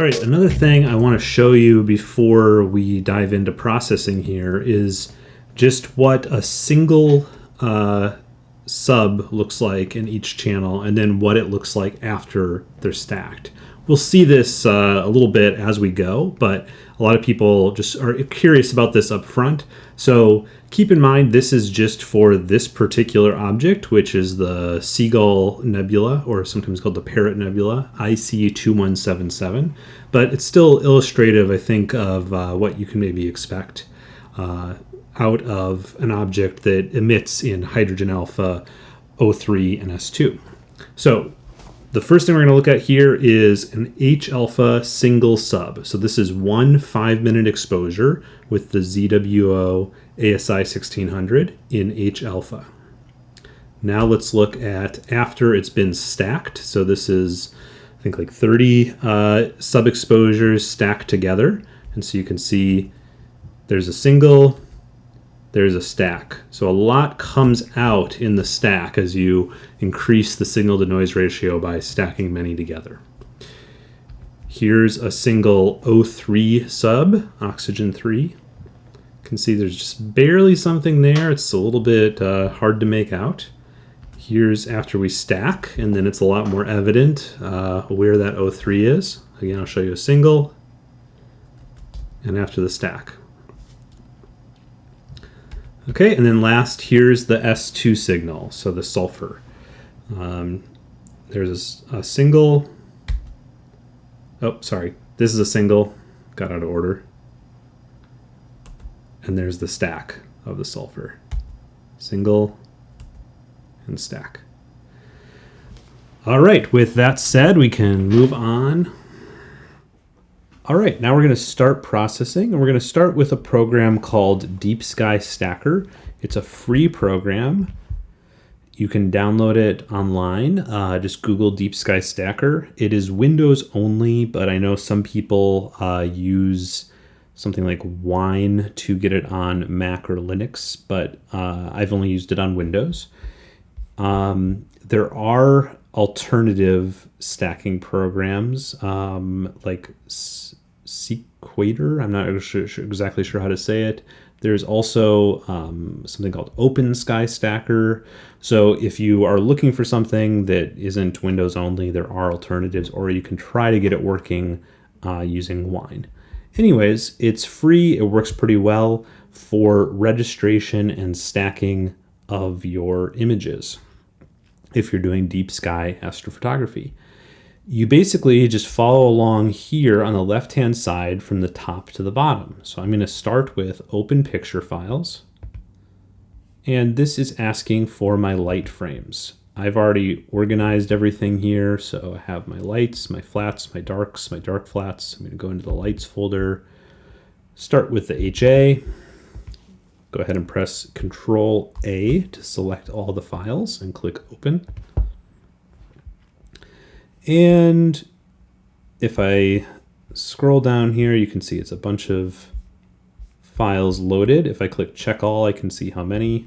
All right, another thing I want to show you before we dive into processing here is just what a single uh, sub looks like in each channel and then what it looks like after they're stacked. We'll see this uh, a little bit as we go, but a lot of people just are curious about this up front. So keep in mind this is just for this particular object, which is the Seagull Nebula, or sometimes called the Parrot Nebula, IC2177. But it's still illustrative, I think, of uh, what you can maybe expect uh, out of an object that emits in hydrogen alpha O3 and S2. So the first thing we're going to look at here is an H alpha single sub. So this is one five minute exposure with the ZWO ASI 1600 in H alpha. Now let's look at after it's been stacked. So this is, I think like 30 uh, sub exposures stacked together. And so you can see there's a single, there's a stack. So a lot comes out in the stack as you increase the signal to noise ratio by stacking many together. Here's a single O3 sub, oxygen 3. You can see there's just barely something there. It's a little bit uh, hard to make out. Here's after we stack, and then it's a lot more evident uh, where that O3 is. Again, I'll show you a single, and after the stack. Okay, and then last, here's the S2 signal, so the sulfur. Um, there's a, a, single, oh, sorry, this is a single, got out of order. And there's the stack of the sulfur. Single and stack. All right, with that said, we can move on all right, now we're going to start processing, and we're going to start with a program called Deep Sky Stacker. It's a free program. You can download it online. Uh, just Google Deep Sky Stacker. It is Windows only, but I know some people uh, use something like Wine to get it on Mac or Linux, but uh, I've only used it on Windows. Um, there are alternative stacking programs um, like Sequator. I'm not sure, sure, exactly sure how to say it. There's also um, something called Open Sky Stacker. So if you are looking for something that isn't Windows only, there are alternatives, or you can try to get it working uh, using Wine. Anyways, it's free. It works pretty well for registration and stacking of your images if you're doing deep sky astrophotography you basically just follow along here on the left hand side from the top to the bottom. So I'm going to start with open picture files. And this is asking for my light frames. I've already organized everything here. So I have my lights, my flats, my darks, my dark flats. I'm going to go into the lights folder, start with the HA. Go ahead and press Control A to select all the files and click Open. And if I scroll down here, you can see it's a bunch of files loaded. If I click check all, I can see how many.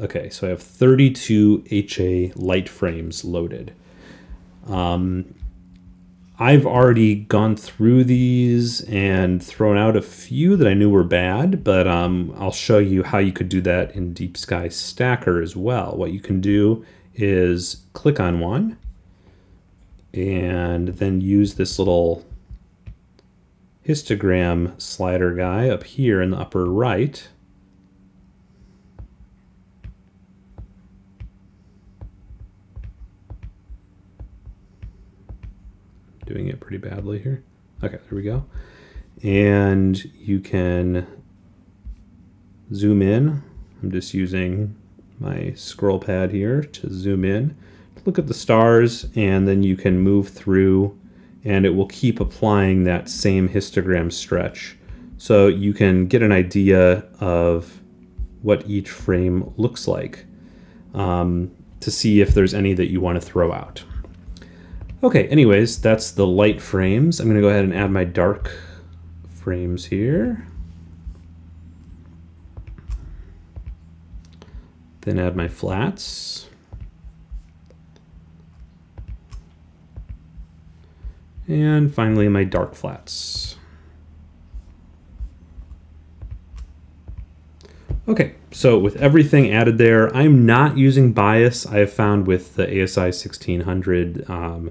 Okay, so I have 32 HA light frames loaded. Um, I've already gone through these and thrown out a few that I knew were bad, but um, I'll show you how you could do that in Deep Sky Stacker as well. What you can do is click on one, and then use this little histogram slider guy up here in the upper right. Doing it pretty badly here. Okay, there we go. And you can zoom in. I'm just using my scroll pad here to zoom in look at the stars and then you can move through and it will keep applying that same histogram stretch. So you can get an idea of what each frame looks like um, to see if there's any that you want to throw out. Okay, anyways, that's the light frames. I'm going to go ahead and add my dark frames here. Then add my flats. And finally, my dark flats. Okay, so with everything added there, I'm not using bias. I have found with the ASI 1600, um,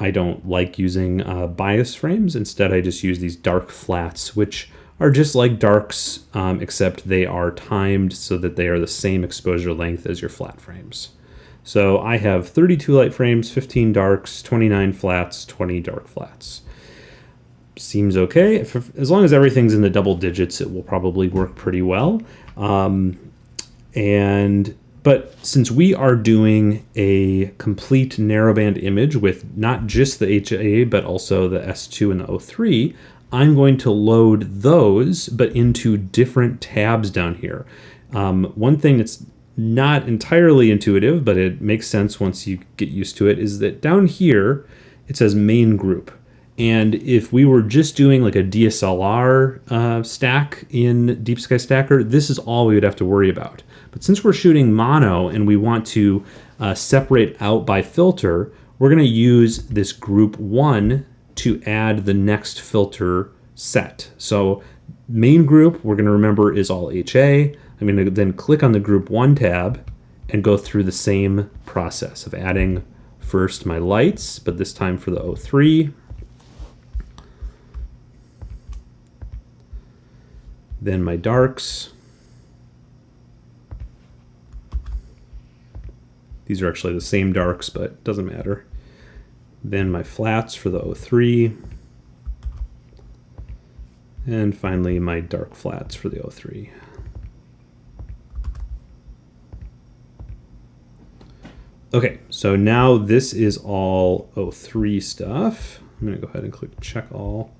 I don't like using uh, bias frames. Instead, I just use these dark flats, which are just like darks, um, except they are timed so that they are the same exposure length as your flat frames. So I have 32 light frames, 15 darks, 29 flats, 20 dark flats. Seems okay. If, as long as everything's in the double digits, it will probably work pretty well. Um, and but since we are doing a complete narrowband image with not just the HA, but also the S2 and the O3, I'm going to load those, but into different tabs down here. Um, one thing that's not entirely intuitive, but it makes sense once you get used to it, is that down here, it says main group. And if we were just doing like a DSLR uh, stack in Deep Sky Stacker, this is all we would have to worry about. But since we're shooting mono and we want to uh, separate out by filter, we're going to use this group one to add the next filter set. So main group, we're going to remember is all HA. I'm going to then click on the group one tab and go through the same process of adding first my lights, but this time for the O3. Then my darks. These are actually the same darks, but doesn't matter. Then my flats for the O3. And finally my dark flats for the O3. Okay, so now this is all O3 stuff. I'm gonna go ahead and click check all.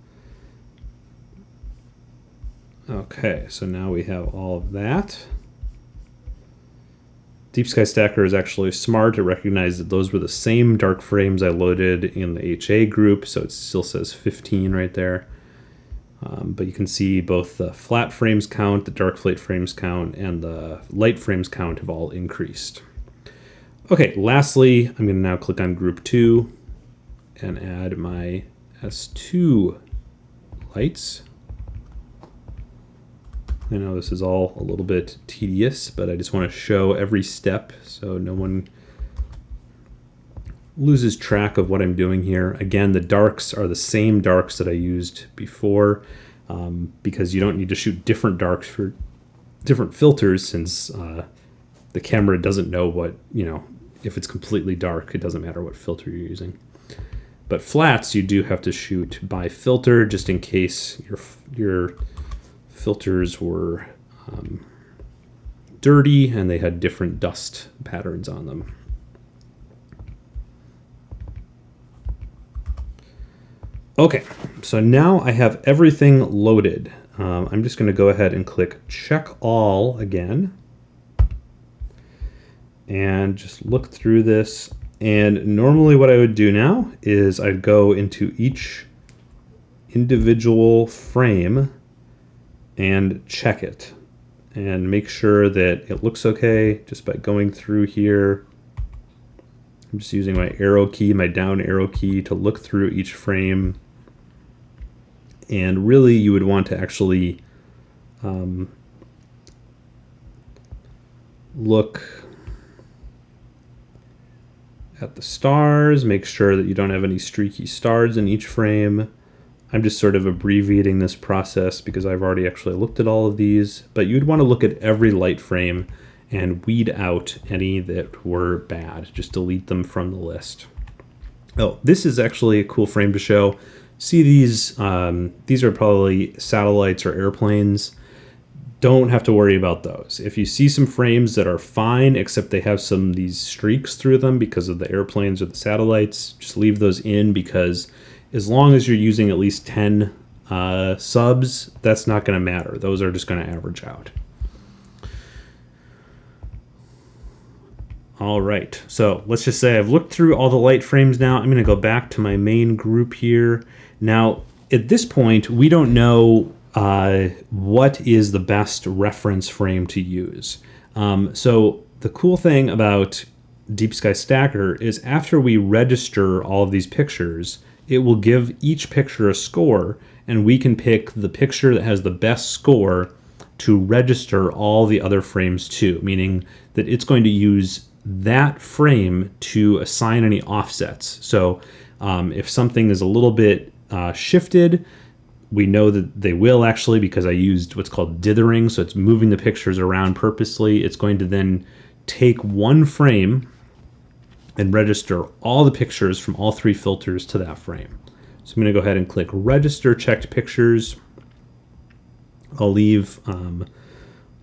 Okay, so now we have all of that. Deep Sky Stacker is actually smart. It recognized that those were the same dark frames I loaded in the HA group, so it still says 15 right there. Um, but you can see both the flat frames count, the dark flat frames count, and the light frames count have all increased. Okay, lastly, I'm going to now click on group 2 and add my S2 lights. I know this is all a little bit tedious, but I just want to show every step so no one loses track of what I'm doing here. Again, the darks are the same darks that I used before um, because you don't need to shoot different darks for different filters since uh, the camera doesn't know what, you know, if it's completely dark, it doesn't matter what filter you're using. But flats, you do have to shoot by filter just in case your, your filters were um, dirty and they had different dust patterns on them. Okay, so now I have everything loaded. Um, I'm just going to go ahead and click check all again and just look through this. And normally what I would do now is I'd go into each individual frame and check it and make sure that it looks okay just by going through here. I'm just using my arrow key, my down arrow key to look through each frame. And really you would want to actually um, look at the stars, make sure that you don't have any streaky stars in each frame. I'm just sort of abbreviating this process because I've already actually looked at all of these, but you'd want to look at every light frame and weed out any that were bad. Just delete them from the list. Oh, this is actually a cool frame to show. See these, um, these are probably satellites or airplanes. Don't have to worry about those. If you see some frames that are fine, except they have some these streaks through them because of the airplanes or the satellites, just leave those in because as long as you're using at least 10 uh, subs, that's not going to matter. Those are just going to average out. All right, so let's just say I've looked through all the light frames now. I'm going to go back to my main group here. Now, at this point, we don't know uh, what is the best reference frame to use. Um, so the cool thing about Deep Sky Stacker is after we register all of these pictures, it will give each picture a score, and we can pick the picture that has the best score to register all the other frames to, meaning that it's going to use that frame to assign any offsets. So um, if something is a little bit uh, shifted, we know that they will actually because I used what's called dithering. So it's moving the pictures around purposely. It's going to then take one frame and register all the pictures from all three filters to that frame. So I'm going to go ahead and click register checked pictures. I'll leave um,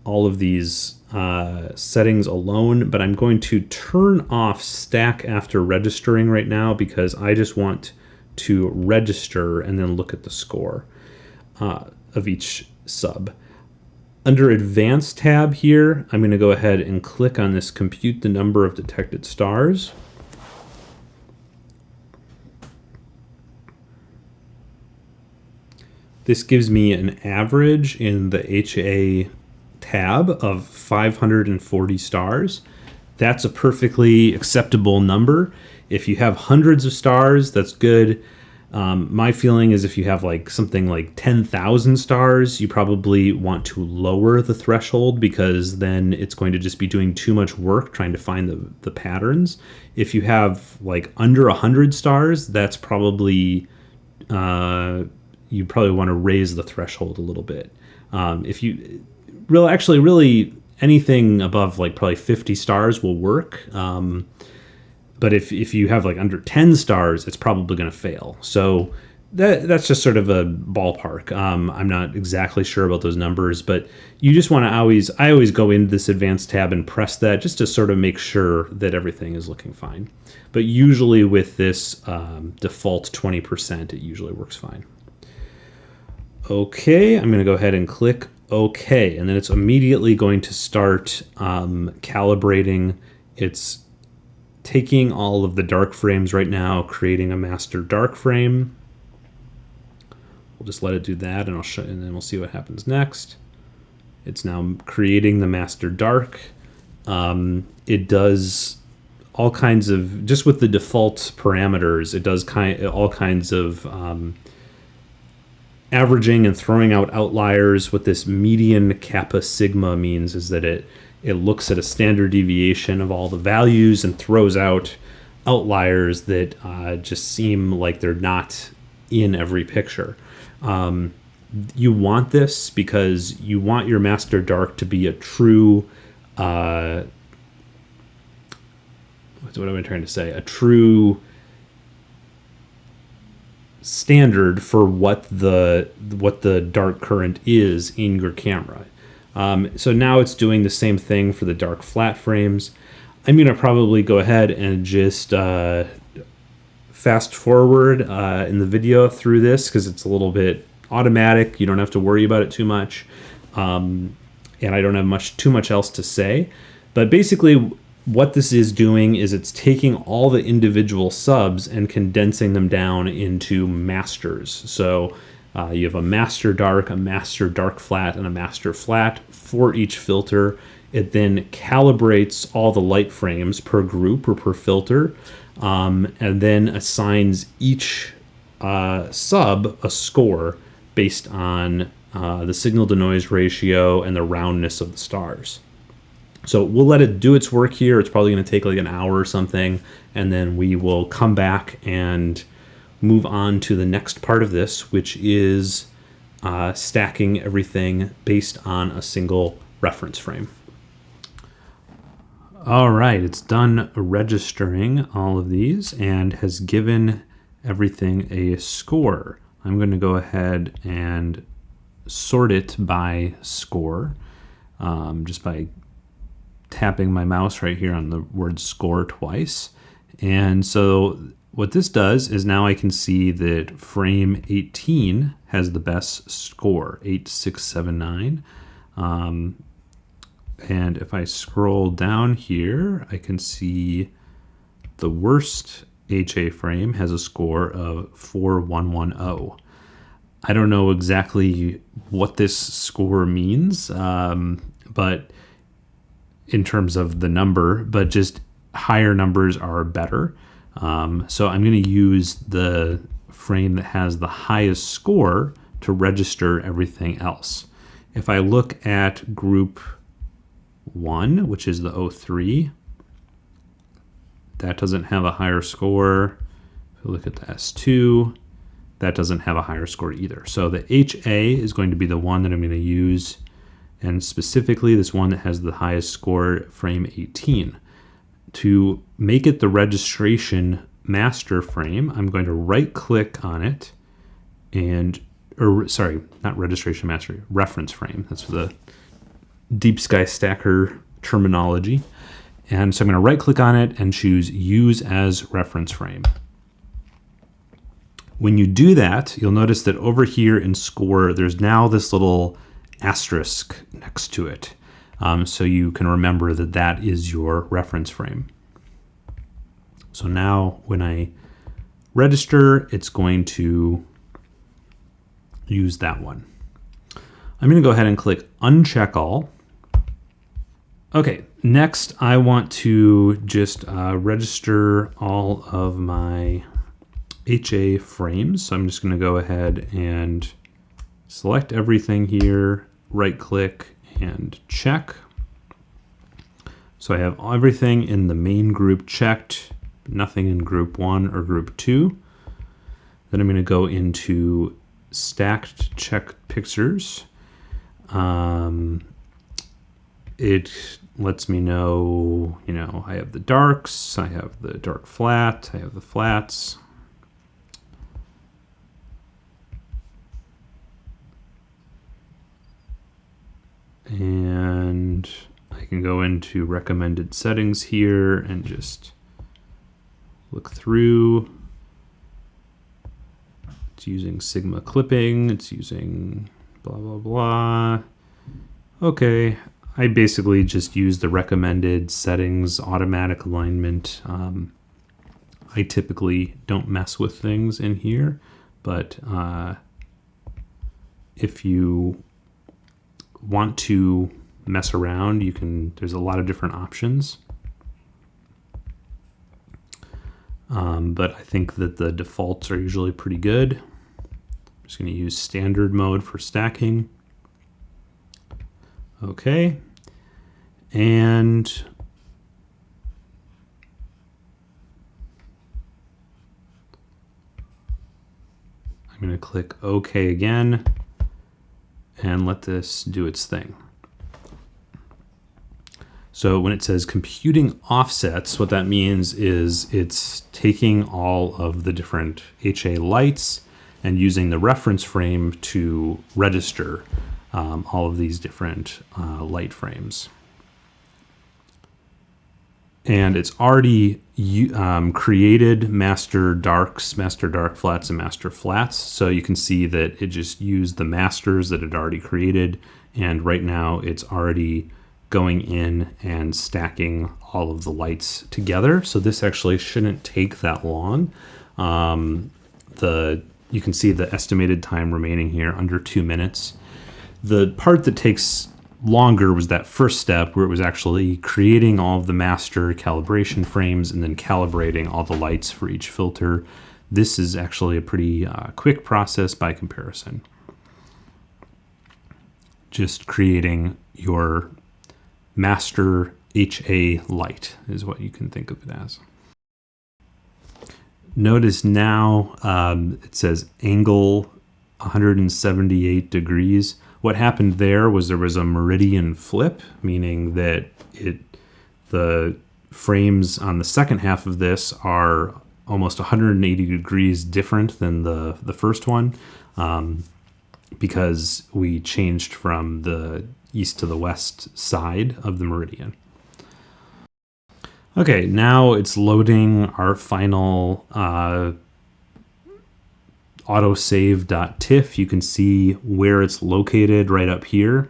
all of these uh, settings alone, but I'm going to turn off stack after registering right now because I just want to register and then look at the score uh, of each sub. Under Advanced tab here, I'm going to go ahead and click on this Compute the Number of Detected Stars. This gives me an average in the HA tab of 540 stars. That's a perfectly acceptable number. If you have hundreds of stars, that's good. Um, my feeling is if you have like something like 10,000 stars, you probably want to lower the threshold because then it's going to just be doing too much work trying to find the, the patterns. If you have like under 100 stars, that's probably, uh, you probably want to raise the threshold a little bit. Um, if you, real actually really anything above like probably 50 stars will work. Um, but if, if you have like under 10 stars, it's probably going to fail. So that, that's just sort of a ballpark. Um, I'm not exactly sure about those numbers, but you just want to always, I always go into this advanced tab and press that just to sort of make sure that everything is looking fine. But usually with this um, default 20%, it usually works fine. Okay, I'm going to go ahead and click OK, and then it's immediately going to start um, calibrating. It's taking all of the dark frames right now, creating a master dark frame. We'll just let it do that, and I'll show, and then we'll see what happens next. It's now creating the master dark. Um, it does all kinds of just with the default parameters. It does kind all kinds of um, averaging and throwing out outliers. What this median kappa sigma means is that it it looks at a standard deviation of all the values and throws out outliers that uh, just seem like they're not in every picture. Um, you want this because you want your master dark to be a true uh, what am I trying to say? A true standard for what the what the dark current is in your camera. Um, so now it's doing the same thing for the dark flat frames. I'm going to probably go ahead and just uh, fast forward uh, in the video through this because it's a little bit automatic. You don't have to worry about it too much. Um, and I don't have much too much else to say. But basically, what this is doing is it's taking all the individual subs and condensing them down into masters. So uh, you have a master dark, a master dark flat, and a master flat for each filter. It then calibrates all the light frames per group or per filter, um, and then assigns each uh, sub a score based on uh, the signal to noise ratio and the roundness of the stars. So we'll let it do its work here. It's probably going to take like an hour or something, and then we will come back and move on to the next part of this, which is uh, stacking everything based on a single reference frame. All right, it's done registering all of these and has given everything a score. I'm going to go ahead and sort it by score um, just by tapping my mouse right here on the word score twice. And so what this does is now I can see that frame 18 has the best score, 8679. Um, and if I scroll down here, I can see the worst HA frame has a score of 4110. I don't know exactly what this score means, um, but in terms of the number, but just higher numbers are better. Um, so I'm going to use the frame that has the highest score to register everything else. If I look at group 1, which is the O3, that doesn't have a higher score. If we look at the S2, that doesn't have a higher score either. So the HA is going to be the one that I'm going to use, and specifically this one that has the highest score, frame 18. To make it the registration master frame, I'm going to right click on it and, or sorry, not registration master, reference frame. That's the Deep Sky Stacker terminology. And so I'm going to right click on it and choose use as reference frame. When you do that, you'll notice that over here in score, there's now this little asterisk next to it. Um, so you can remember that that is your reference frame. So now when I register, it's going to use that one. I'm going to go ahead and click uncheck all. Okay, next I want to just uh, register all of my HA frames. So I'm just going to go ahead and select everything here, right click and check. So I have everything in the main group checked, nothing in group one or group two. Then I'm going to go into stacked check pictures. Um, it lets me know, you know, I have the darks, I have the dark flat, I have the flats. And I can go into recommended settings here and just look through. It's using Sigma clipping, it's using blah, blah, blah. Okay, I basically just use the recommended settings, automatic alignment. Um, I typically don't mess with things in here, but uh, if you want to mess around, you can, there's a lot of different options. Um, but I think that the defaults are usually pretty good. I'm just going to use standard mode for stacking. Okay. And I'm going to click OK again and let this do its thing. So when it says computing offsets, what that means is it's taking all of the different HA lights and using the reference frame to register um, all of these different uh, light frames. And it's already um, created master darks, master dark flats, and master flats. So you can see that it just used the masters that it already created. And right now it's already going in and stacking all of the lights together. So this actually shouldn't take that long. Um, the You can see the estimated time remaining here under two minutes. The part that takes longer was that first step where it was actually creating all of the master calibration frames and then calibrating all the lights for each filter. This is actually a pretty uh, quick process by comparison. Just creating your master HA light is what you can think of it as. Notice now um, it says angle 178 degrees. What happened there was there was a meridian flip, meaning that it the frames on the second half of this are almost 180 degrees different than the, the first one um, because we changed from the east to the west side of the meridian. Okay, now it's loading our final uh, autosave.tiff. You can see where it's located right up here.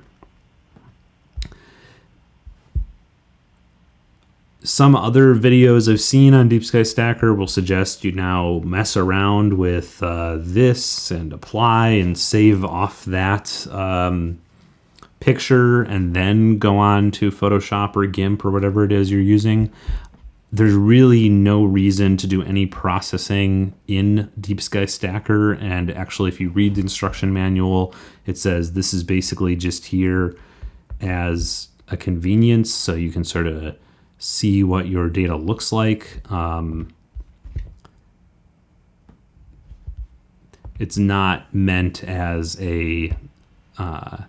Some other videos I've seen on Deep Sky Stacker will suggest you now mess around with uh, this and apply and save off that um, picture and then go on to Photoshop or GIMP or whatever it is you're using. There's really no reason to do any processing in Deep Sky Stacker. And actually, if you read the instruction manual, it says this is basically just here as a convenience. So you can sort of see what your data looks like. Um, it's not meant as a uh,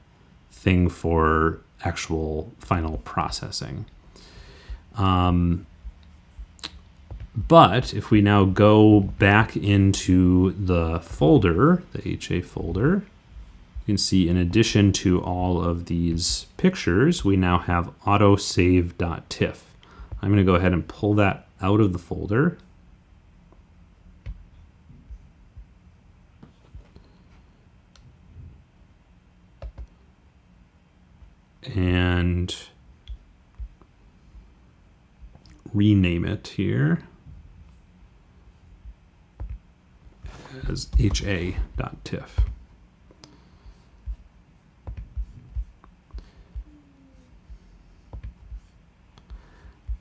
thing for actual final processing. Um, but if we now go back into the folder, the HA folder, you can see in addition to all of these pictures, we now have autosave.tiff. I'm going to go ahead and pull that out of the folder. And rename it here. As ha.tiff.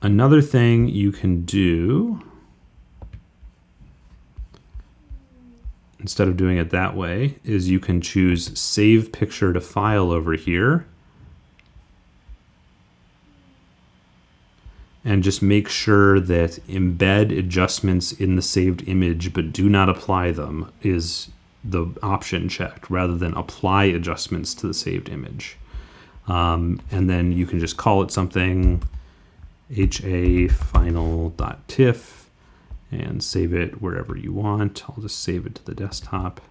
Another thing you can do, instead of doing it that way, is you can choose Save Picture to File over here and just make sure that embed adjustments in the saved image but do not apply them is the option checked rather than apply adjustments to the saved image. Um, and then you can just call it something ha final.tiff and save it wherever you want. I'll just save it to the desktop.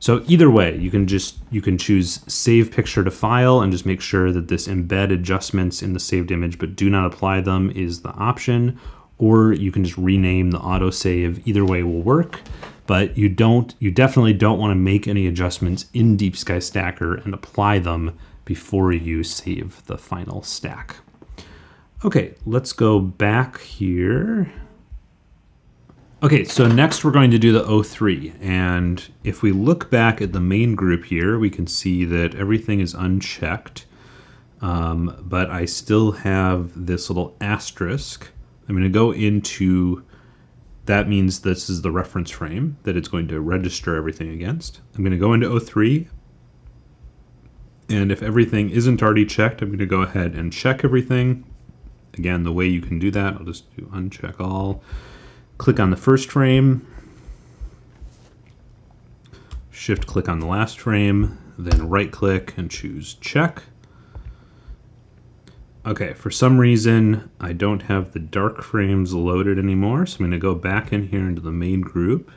So either way, you can just you can choose save picture to file and just make sure that this embed adjustments in the saved image but do not apply them is the option or you can just rename the autosave. Either way will work, but you don't you definitely don't want to make any adjustments in Deep Sky Stacker and apply them before you save the final stack. Okay, let's go back here. Okay, so next we're going to do the O3. And if we look back at the main group here, we can see that everything is unchecked. Um, but I still have this little asterisk. I'm going to go into, that means this is the reference frame that it's going to register everything against. I'm going to go into O3. And if everything isn't already checked, I'm going to go ahead and check everything. Again, the way you can do that, I'll just do uncheck all. Click on the first frame, shift click on the last frame, then right click and choose check. Okay, for some reason, I don't have the dark frames loaded anymore, so I'm to go back in here into the main group.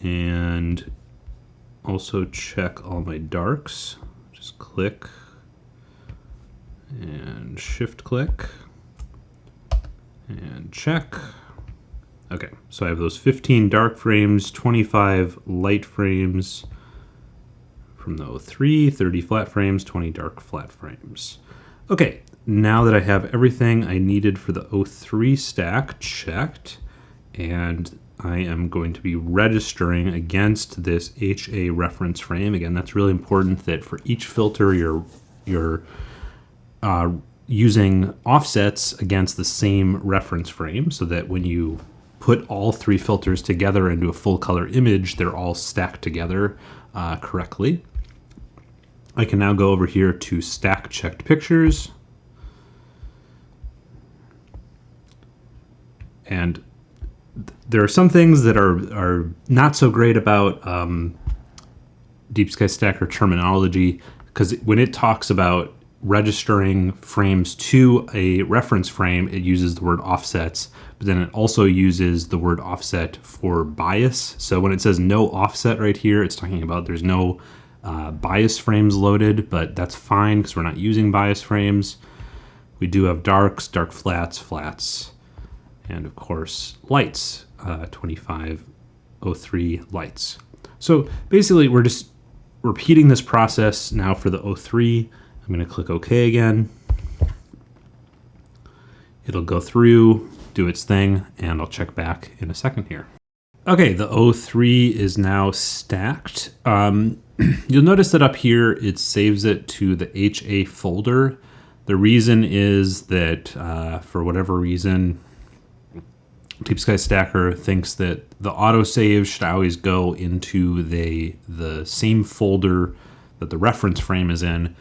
And also check all my darks. Just click and shift click and check. Okay, so I have those 15 dark frames, 25 light frames from the O3, 30 flat frames, 20 dark flat frames. Okay, now that I have everything I needed for the O3 stack checked, and I am going to be registering against this HA reference frame. Again, that's really important that for each filter you're, you're uh, using offsets against the same reference frame so that when you put all three filters together into a full color image, they're all stacked together uh, correctly. I can now go over here to stack checked pictures. And there are some things that are, are not so great about um, Deep Sky Stacker terminology because when it talks about registering frames to a reference frame, it uses the word offsets, but then it also uses the word offset for bias. So when it says no offset right here, it's talking about there's no uh, bias frames loaded, but that's fine because we're not using bias frames. We do have darks, dark flats, flats, and of course lights, uh, 2503 lights. So basically we're just repeating this process now for the O3 I'm going to click OK again. It'll go through, do its thing, and I'll check back in a second here. Okay, the O3 is now stacked. Um, you'll notice that up here it saves it to the HA folder. The reason is that uh, for whatever reason, Deep Sky Stacker thinks that the autosave should always go into the, the same folder that the reference frame is in.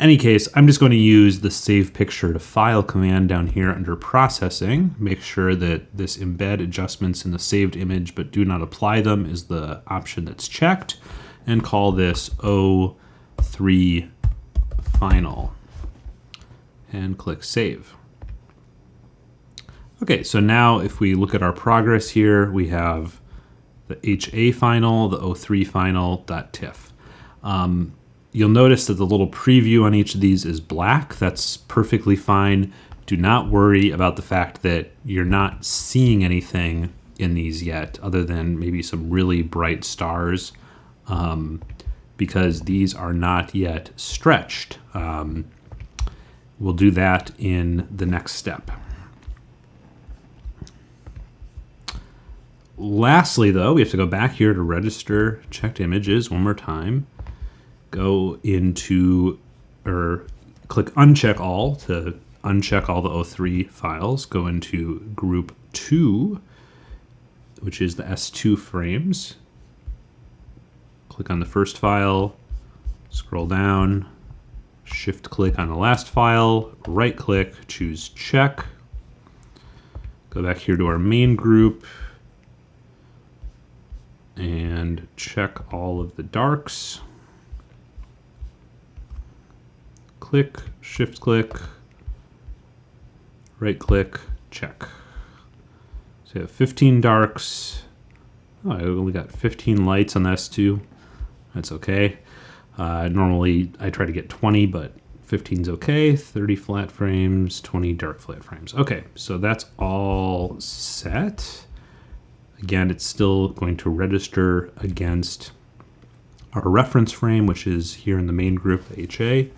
Any case, I'm just going to use the save picture to file command down here under processing. Make sure that this embed adjustments in the saved image but do not apply them is the option that's checked and call this O3 final and click save. Okay, so now if we look at our progress here, we have the HA final, the O3 final, .tiff. Um, you'll notice that the little preview on each of these is black. That's perfectly fine. Do not worry about the fact that you're not seeing anything in these yet, other than maybe some really bright stars, um, because these are not yet stretched. Um, we'll do that in the next step. Lastly, though, we have to go back here to register checked images one more time. Go into, or click uncheck all to uncheck all the O3 files. Go into group 2, which is the S2 frames. Click on the first file, scroll down, shift click on the last file, right click, choose check. Go back here to our main group, and check all of the darks. Click, shift click, right click, check. So you have 15 darks. Oh, I only got 15 lights on this too. That's okay. Uh, normally I try to get 20, but 15 is okay. 30 flat frames, 20 dark flat frames. Okay, so that's all set. Again, it's still going to register against our reference frame, which is here in the main group, HA.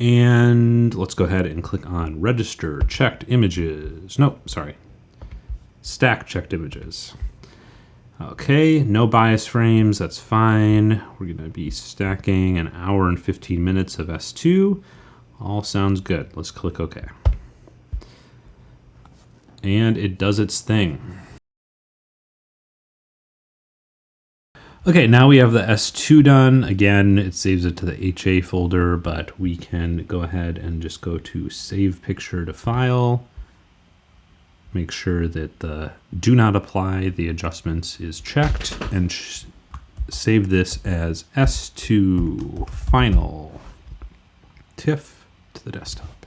And let's go ahead and click on register checked images. No, sorry, stack checked images. Okay, no bias frames, that's fine. We're gonna be stacking an hour and 15 minutes of S2. All sounds good. Let's click OK and it does its thing. Okay, now we have the S2 done. Again, it saves it to the HA folder, but we can go ahead and just go to Save Picture to File. Make sure that the Do Not Apply the adjustments is checked, and save this as S2 Final TIFF to the desktop.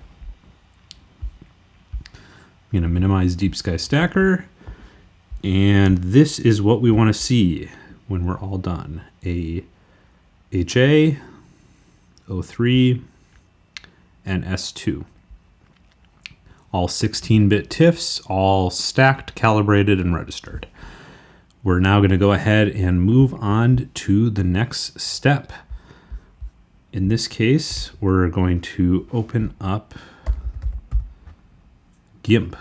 I'm to minimize Deep Sky Stacker. And this is what we want to see when we're all done. A HA, O3, and S2. All 16-bit TIFFs, all stacked, calibrated, and registered. We're now going to go ahead and move on to the next step. In this case, we're going to open up GIMP.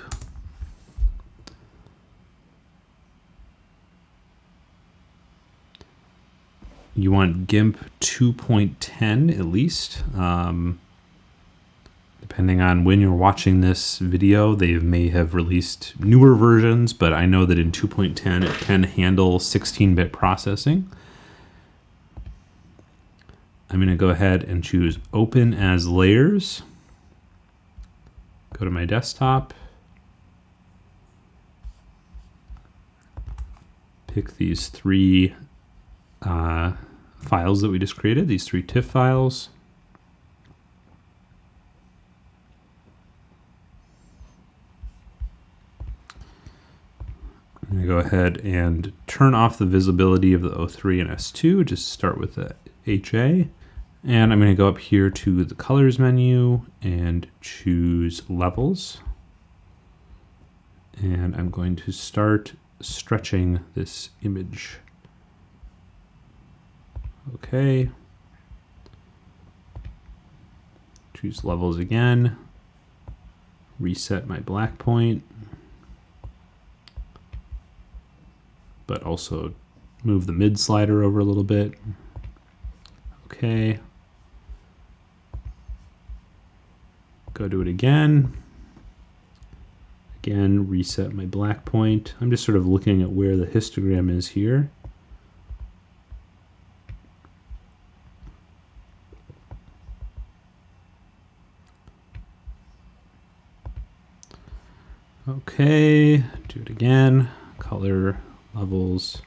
You want GIMP 2.10 at least. Um, depending on when you're watching this video, they may have released newer versions, but I know that in 2.10 it can handle 16-bit processing. I'm going to go ahead and choose Open as Layers go to my desktop, pick these three uh, files that we just created, these three TIFF files. I'm going to go ahead and turn off the visibility of the O3 and S2, just start with the HA. And I'm going to go up here to the colors menu and choose levels. And I'm going to start stretching this image. Okay. Choose levels again. Reset my black point. But also Move the mid slider over a little bit. Okay. Go do it again. Again, reset my black point. I'm just sort of looking at where the histogram is here. Okay, do it again. Color levels.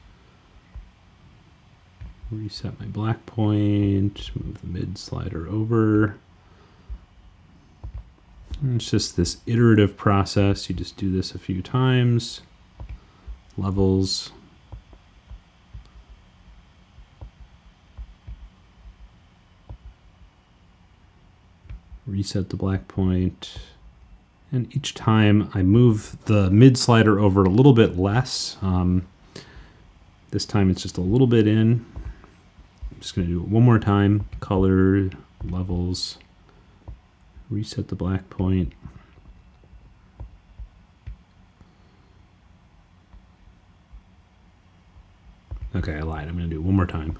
Reset my black point, move the mid slider over. And it's just this iterative process. You just do this a few times. Levels. Reset the black point. And each time I move the mid slider over a little bit less. Um, this time it's just a little bit in. I'm just going to do it one more time. Color, levels, reset the black point. Okay, I lied. I'm going to do it one more time.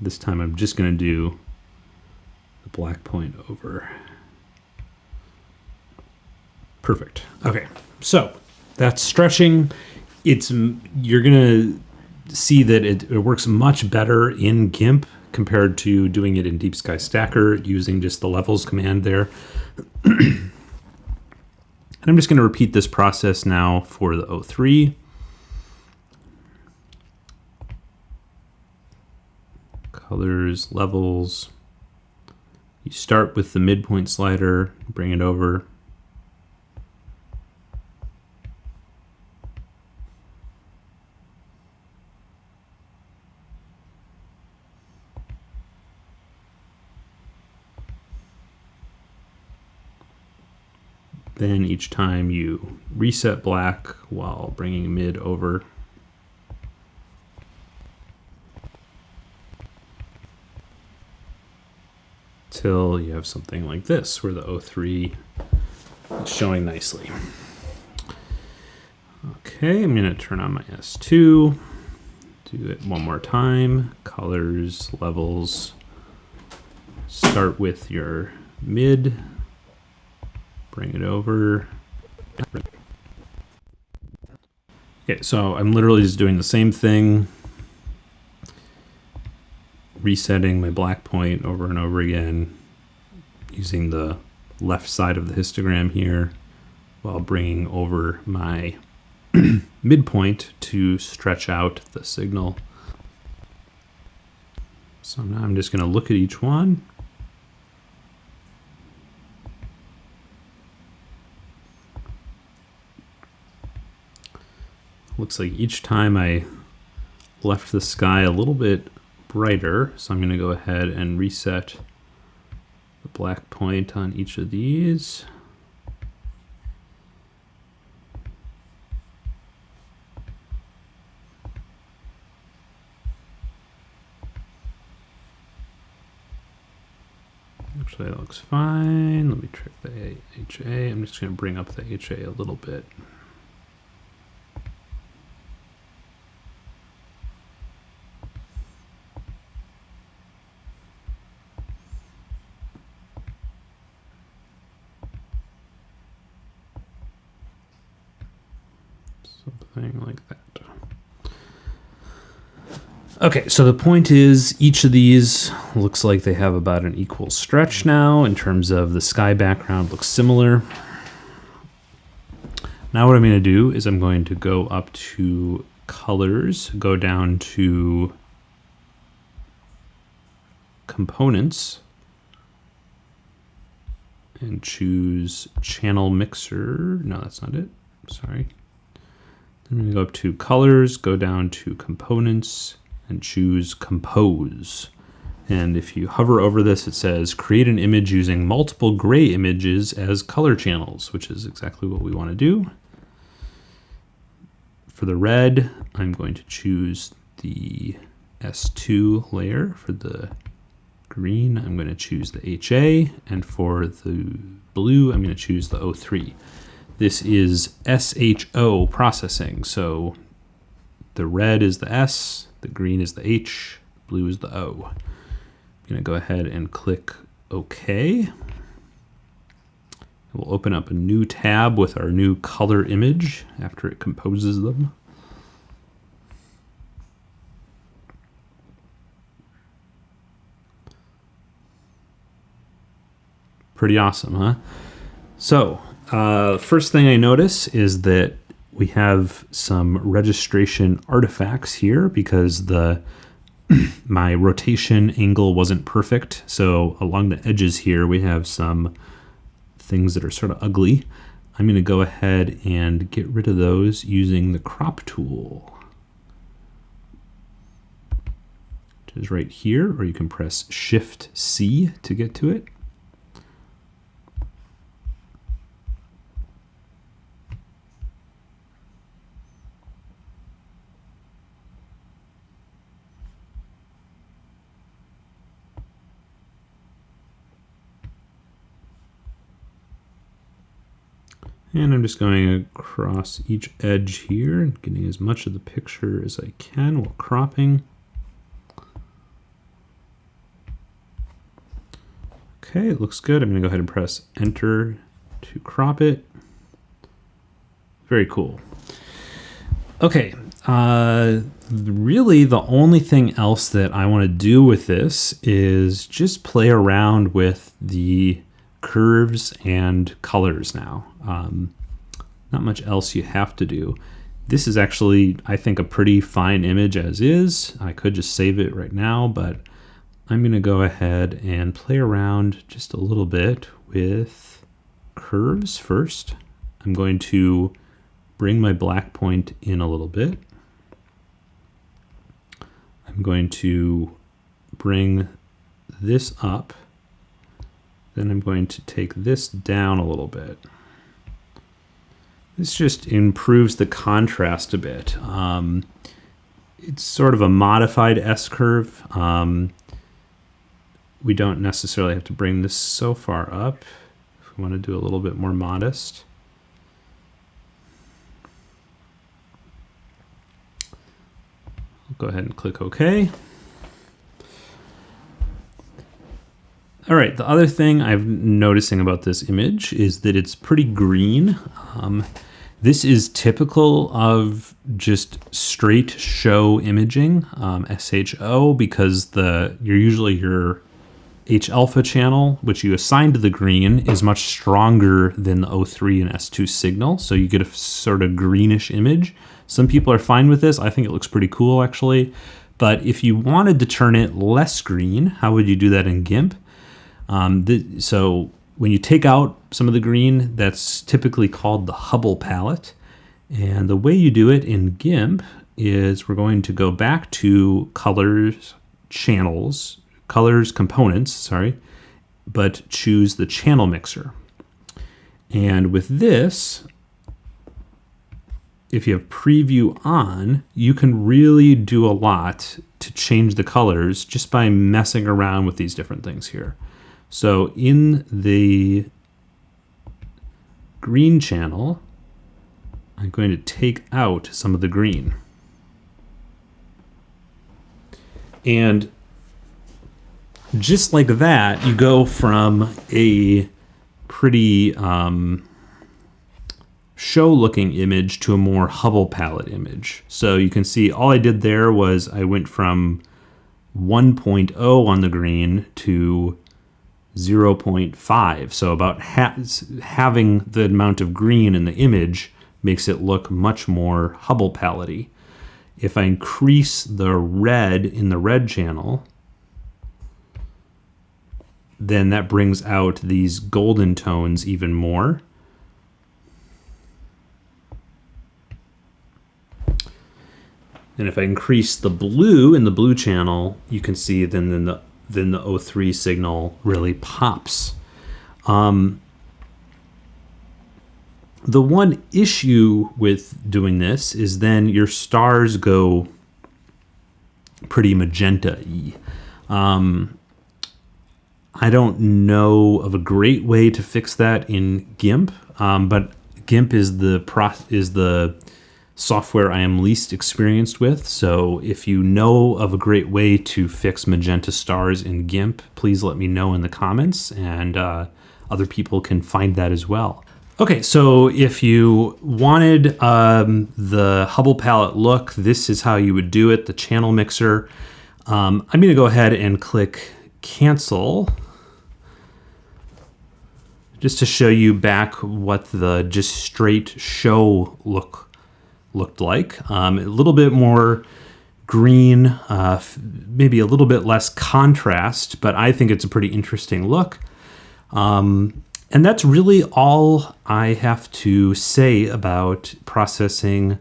This time I'm just going to do the black point over. Perfect. Okay, so that's stretching. It's you're gonna see that it, it works much better in GIMP compared to doing it in Deep Sky Stacker using just the levels command there. and I'm just going to repeat this process now for the O3. Colors, levels. You start with the midpoint slider, bring it over, Then each time you reset black while bringing mid over. Till you have something like this where the O3 is showing nicely. Okay, I'm to turn on my S2. Do it one more time. Colors, levels. Start with your mid bring it over. Okay, so I'm literally just doing the same thing, resetting my black point over and over again, using the left side of the histogram here, while bringing over my midpoint to stretch out the signal. So now I'm just going to look at each one. Looks like each time I left the sky a little bit brighter. So I'm going to go ahead and reset the black point on each of these. Actually, that looks fine. Let me check the HA. I'm just going to bring up the HA a little bit. Something like that. Okay, so the point is each of these looks like they have about an equal stretch now in terms of the sky background looks similar. Now what I'm going to do is I'm going to go up to colors, go down to components, and choose channel mixer. No, that's not it. Sorry. Go up to colors, go down to components, and choose compose. And if you hover over this, it says create an image using multiple gray images as color channels, which is exactly what we want to do. For the red, I'm going to choose the S2 layer. For the green, I'm going to choose the HA. And for the blue, I'm going to choose the O3. This is SHO processing, so The red is the S, the green is the H, blue is the O. I'm to go ahead and click OK. We'll open up a new tab with our new color image after it composes them. Pretty awesome, huh? So, uh, first thing I notice is that we have some registration artifacts here because the my rotation angle wasn't perfect. So along the edges here, we have some things that are sort of ugly. I'm going to go ahead and get rid of those using the crop tool. Which is right here, or you can press Shift C to get to it. And I'm just going across each edge here and getting as much of the picture as I can while cropping. Okay, it looks good. I'm to go ahead and press enter to crop it. Very cool. Okay, uh, really the only thing else that I want to do with this is just play around with the curves and colors now. Um, not much else you have to do. This is actually, I think, a pretty fine image as is. I could just save it right now, but I'm going to go ahead and play around just a little bit with curves first. I'm going to bring my black point in a little bit. I'm going to bring this up then I'm going to take this down a little bit. This just improves the contrast a bit. Um, it's sort of a modified S-curve. Um, we don't necessarily have to bring this so far up if we want to do a little bit more modest. I'll go ahead and click OK. All right, the other thing I'm noticing about this image is that it's pretty green. Um, this is typical of just straight show imaging, um, SHO, because the you're usually your H alpha channel, which you assign to the green, is much stronger than the O3 and S2 signal. So you get a sort of greenish image. Some people are fine with this. I think it looks pretty cool actually. But if you wanted to turn it less green, how would you do that in GIMP? Um, th so when you take out some of the green, that's typically called the Hubble palette. And the way you do it in GIMP is we're going to go back to colors, channels, colors components, sorry, but choose the channel mixer. And with this, if you have preview on, you can really do a lot to change the colors just by messing around with these different things here. So in the green channel, I'm going to take out some of the green. And just like that, you go from a pretty um, show looking image to a more Hubble palette image. So you can see all I did there was I went from 1.0 on the green to 0.5. So about ha having the amount of green in the image makes it look much more Hubble palette If I increase the red in the red channel, then that brings out these golden tones even more. And if I increase the blue in the blue channel, you can see then, then the then the O3 signal really pops. Um, the one issue with doing this is then your stars go pretty magenta-y. Um, I don't know of a great way to fix that in GIMP, um, but GIMP is the pro is the software I am least experienced with. So if you know of a great way to fix magenta stars in GIMP, please let me know in the comments and uh, other people can find that as well. Okay, so if you wanted um, the Hubble palette look, this is how you would do it, the channel mixer. Um, I'm gonna go ahead and click cancel just to show you back what the just straight show look looked like. Um, a little bit more green, uh, maybe a little bit less contrast, but I think it's a pretty interesting look. Um, and that's really all I have to say about processing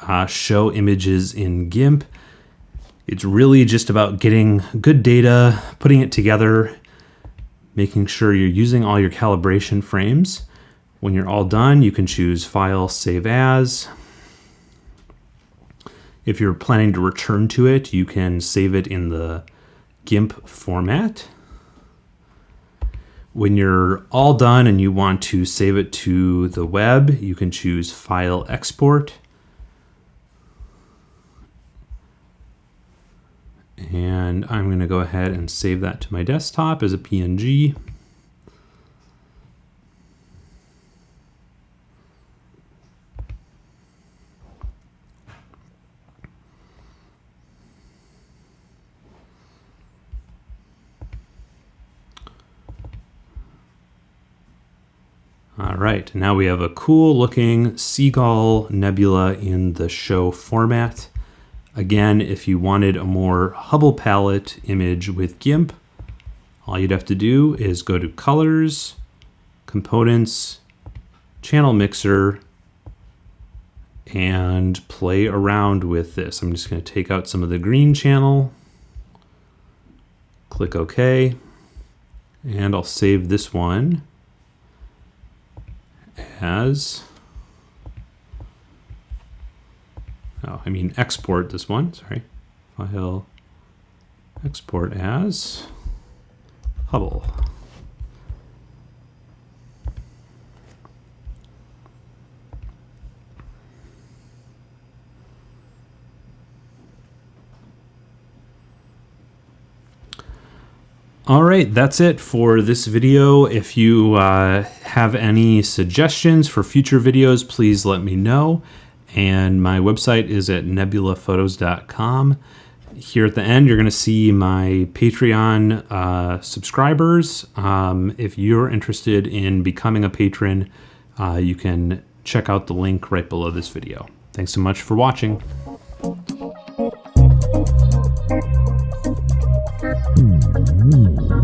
uh, show images in GIMP. It's really just about getting good data, putting it together, making sure you're using all your calibration frames. When you're all done, you can choose File, Save As. If you're planning to return to it, you can save it in the GIMP format. When you're all done and you want to save it to the web, you can choose File, Export. And I'm going to go ahead and save that to my desktop as a PNG. All right, now we have a cool looking seagull nebula in the show format. Again, if you wanted a more Hubble palette image with GIMP, all you'd have to do is go to Colors, Components, Channel Mixer, and play around with this. I'm just going to take out some of the green channel, click OK, and I'll save this one as oh, I mean export this one, sorry. File export as Hubble. All right, that's it for this video. If you uh, have any suggestions for future videos, please let me know and my website is at nebulaphotos.com. Here at the end, you're going to see my Patreon uh, subscribers. Um, if you're interested in becoming a patron, uh, you can check out the link right below this video. Thanks so much for watching. Mm -hmm.